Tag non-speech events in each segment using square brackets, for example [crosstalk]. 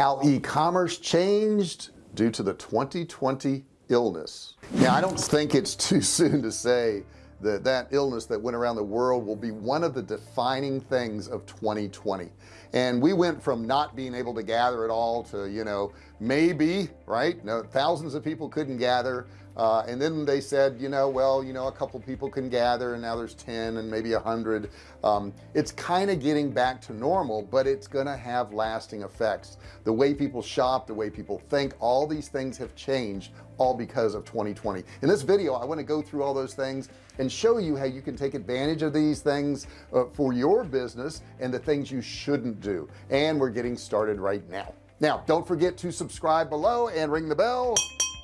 how e-commerce changed due to the 2020 illness. Now I don't think it's too [laughs] soon to say that that illness that went around the world will be one of the defining things of 2020 and we went from not being able to gather at all to you know maybe right? No thousands of people couldn't gather. Uh, and then they said you know well you know a couple people can gather and now there's 10 and maybe a hundred. Um, it's kind of getting back to normal but it's gonna have lasting effects. The way people shop the way people think all these things have changed all because of 2020 in this video I want to go through all those things and show you how you can take advantage of these things uh, for your business and the things you shouldn't do. And we're getting started right now. Now don't forget to subscribe below and ring the bell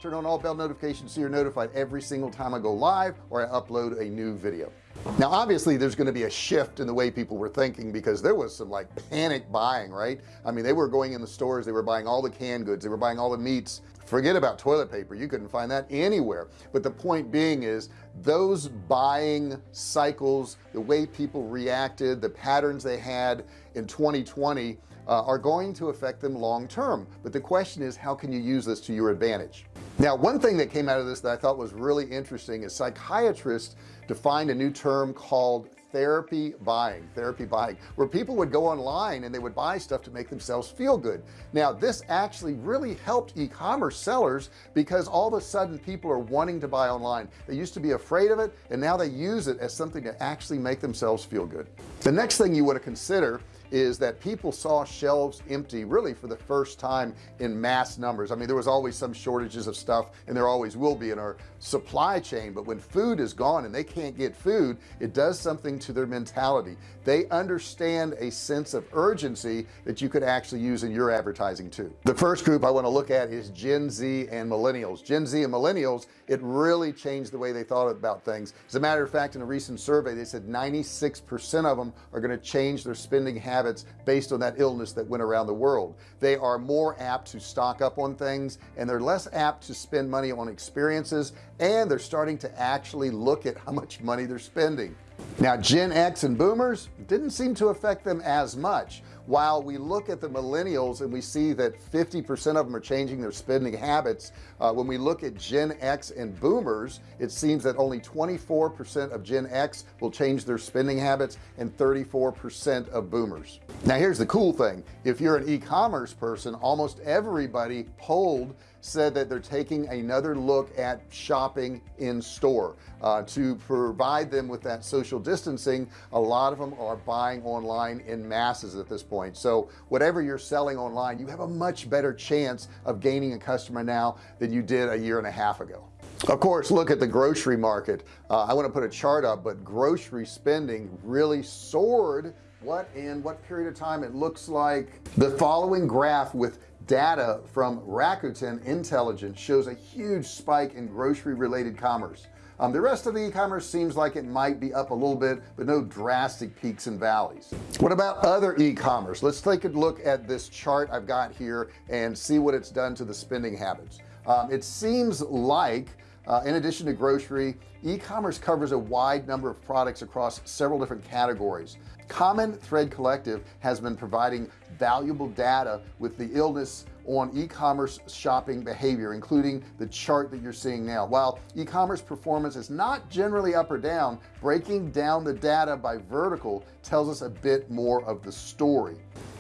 turn on all bell notifications so you're notified every single time I go live or I upload a new video. Now obviously there's going to be a shift in the way people were thinking because there was some like panic buying right? I mean they were going in the stores they were buying all the canned goods they were buying all the meats. Forget about toilet paper you couldn't find that anywhere. But the point being is those buying cycles the way people reacted the patterns they had in 2020 uh, are going to affect them long term but the question is how can you use this to your advantage? Now one thing that came out of this that I thought was really interesting is psychiatrists defined a new term called therapy buying therapy buying where people would go online and they would buy stuff to make themselves feel good. Now this actually really helped e-commerce sellers because all of a sudden people are wanting to buy online. They used to be afraid of it and now they use it as something to actually make themselves feel good. The next thing you want to consider is that people saw shelves empty really for the first time in mass numbers. I mean there was always some shortages of stuff and there always will be in our supply chain but when food is gone and they can't get food it does something to their mentality. They understand a sense of urgency that you could actually use in your advertising too. The first group I want to look at is Gen Z and millennials. Gen Z and millennials it really changed the way they thought about things. As a matter of fact in a recent survey they said 96 percent of them are going to change their spending habits habits based on that illness that went around the world. They are more apt to stock up on things and they're less apt to spend money on experiences and they're starting to actually look at how much money they're spending. Now Gen X and boomers didn't seem to affect them as much while we look at the millennials and we see that 50% of them are changing their spending habits uh, when we look at Gen X and boomers it seems that only 24% of Gen X will change their spending habits and 34% of boomers. Now here's the cool thing. If you're an e-commerce person almost everybody polled said that they're taking another look at shopping in store. Uh, to provide them with that social distancing a lot of them are buying online in masses at this point so whatever you're selling online you have a much better chance of gaining a customer now than you did a year and a half ago. Of course look at the grocery market. Uh, I want to put a chart up but grocery spending really soared. What in what period of time it looks like? The following graph with data from Rakuten Intelligence shows a huge spike in grocery related commerce um, the rest of the e-commerce seems like it might be up a little bit but no drastic peaks and valleys. What about other e-commerce? Let's take a look at this chart I've got here and see what it's done to the spending habits. Um, it seems like uh, in addition to grocery e-commerce covers a wide number of products across several different categories. Common thread collective has been providing valuable data with the illness on e-commerce shopping behavior including the chart that you're seeing now. While e-commerce performance is not generally up or down breaking down the data by vertical tells us a bit more of the story.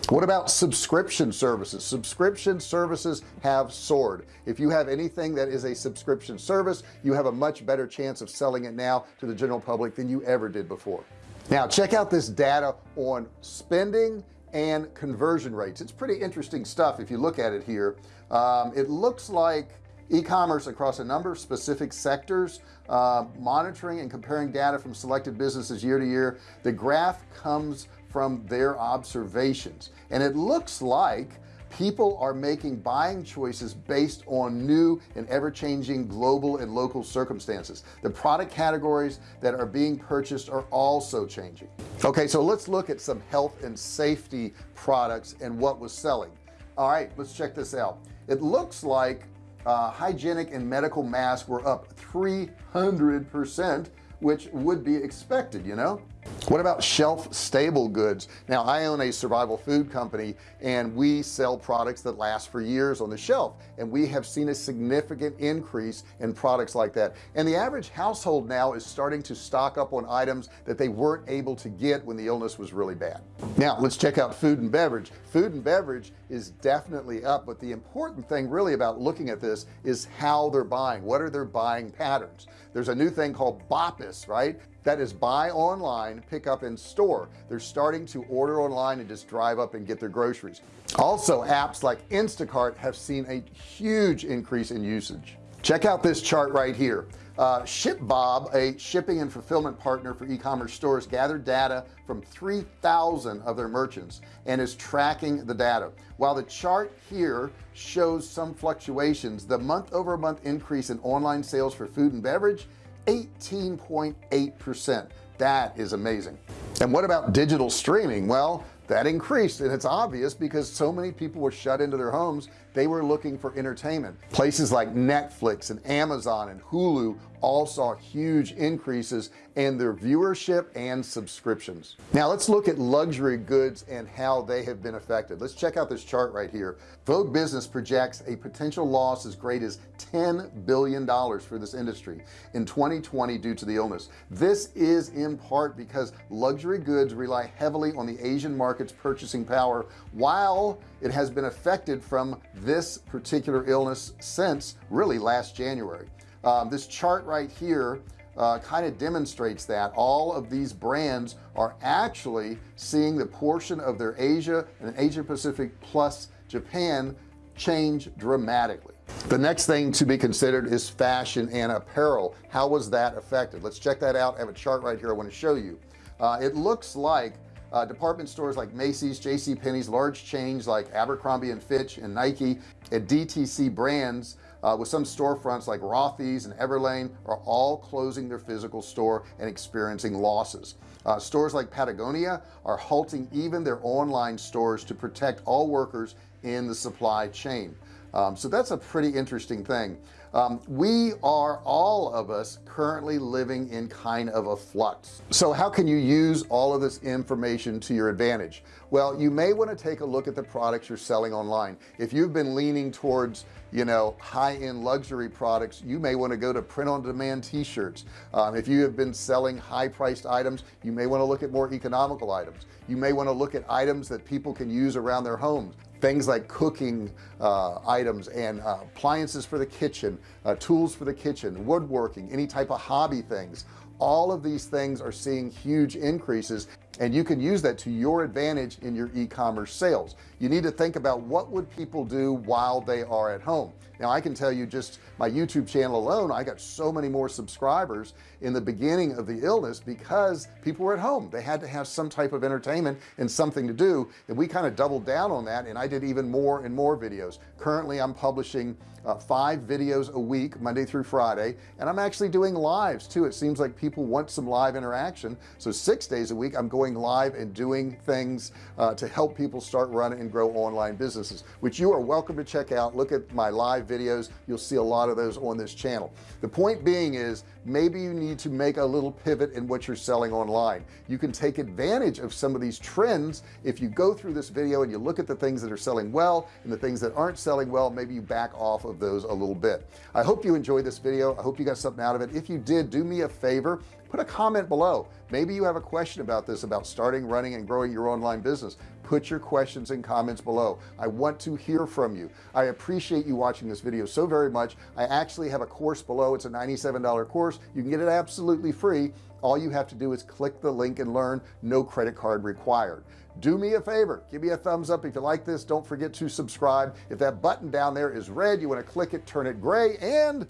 What about subscription services? Subscription services have soared. If you have anything that is a subscription service you have a much better chance of selling it now to the general public than you ever did before. Now check out this data on spending and conversion rates. It's pretty interesting stuff if you look at it here. Um, it looks like e-commerce across a number of specific sectors uh, monitoring and comparing data from selected businesses year to year. The graph comes from their observations. And it looks like people are making buying choices based on new and ever-changing global and local circumstances. The product categories that are being purchased are also changing okay so let's look at some health and safety products and what was selling. All right let's check this out. It looks like uh, hygienic and medical masks were up 300 percent which would be expected you know what about shelf stable goods? Now I own a survival food company and we sell products that last for years on the shelf and we have seen a significant increase in products like that. And the average household now is starting to stock up on items that they weren't able to get when the illness was really bad. Now let's check out food and beverage. Food and beverage is definitely up but the important thing really about looking at this is how they're buying. What are their buying patterns? There's a new thing called BOPIS right that is buy online pick up in store. They're starting to order online and just drive up and get their groceries. Also apps like Instacart have seen a huge increase in usage. Check out this chart right here. Uh, ShipBob a shipping and fulfillment partner for e-commerce stores gathered data from 3,000 of their merchants and is tracking the data. While the chart here shows some fluctuations the month over month increase in online sales for food and beverage 18.8 percent. That is amazing. And what about digital streaming? Well that increased and it's obvious because so many people were shut into their homes. They were looking for entertainment. Places like Netflix and Amazon and Hulu all saw huge increases in their viewership and subscriptions. Now let's look at luxury goods and how they have been affected. Let's check out this chart right here. Vogue business projects a potential loss as great as 10 billion dollars for this industry in 2020 due to the illness. This is in part because luxury goods rely heavily on the Asian market's purchasing power while it has been affected from this particular illness since really last January um, this chart right here uh, kind of demonstrates that all of these brands are actually seeing the portion of their Asia and Asia Pacific plus Japan change dramatically. The next thing to be considered is fashion and apparel. How was that affected? Let's check that out. I have a chart right here I want to show you. Uh, it looks like uh, department stores like Macy's JC Penney's large chains like Abercrombie and Fitch and Nike and DTC brands uh, with some storefronts like Rothy's and Everlane are all closing their physical store and experiencing losses. Uh, stores like Patagonia are halting even their online stores to protect all workers in the supply chain. Um, so that's a pretty interesting thing um, we are all of us currently living in kind of a flux. So how can you use all of this information to your advantage? Well you may want to take a look at the products you're selling online. If you've been leaning towards you know high-end luxury products you may want to go to print-on-demand t-shirts. Um, if you have been selling high-priced items you may want to look at more economical items. You may want to look at items that people can use around their homes things like cooking uh, items and uh, appliances for the kitchen uh, tools for the kitchen woodworking any type of hobby things. All of these things are seeing huge increases and you can use that to your advantage in your e-commerce sales. You need to think about what would people do while they are at home. Now I can tell you just my YouTube channel alone I got so many more subscribers in the beginning of the illness because people were at home. They had to have some type of entertainment and something to do. And we kind of doubled down on that and I did even more and more videos. Currently I'm publishing uh, five videos a week Monday through Friday and I'm actually doing lives too. It seems like people want some live interaction. So six days a week I'm going live and doing things uh, to help people start running and grow online businesses which you are welcome to check out. Look at my live videos. You'll see a lot of those on this channel. The point being is maybe you need to make a little pivot in what you're selling online. You can take advantage of some of these trends. If you go through this video and you look at the things that are selling well and the things that aren't selling well maybe you back off of those a little bit. I hope you enjoyed this video. I hope you got something out of it. If you did do me a favor put a comment below. Maybe you have a question about this about starting running and growing your online business. Put your questions and comments below. I want to hear from you. I appreciate you watching this video so very much. I actually have a course below. It's a $97 course. You can get it absolutely free. All you have to do is click the link and learn. No credit card required. Do me a favor. Give me a thumbs up. If you like this don't forget to subscribe. If that button down there is red you want to click it turn it gray and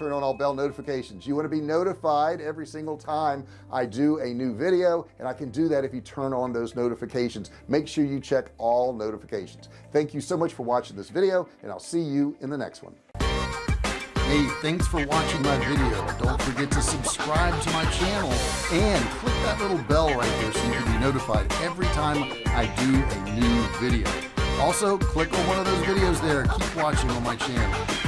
turn on all bell notifications. You want to be notified every single time I do a new video and I can do that if you turn on those notifications. Make sure you check all notifications. Thank you so much for watching this video and I'll see you in the next one. Hey thanks for watching my video. Don't forget to subscribe to my channel and click that little bell right there so you can be notified every time I do a new video. Also click on one of those videos there. Keep watching on my channel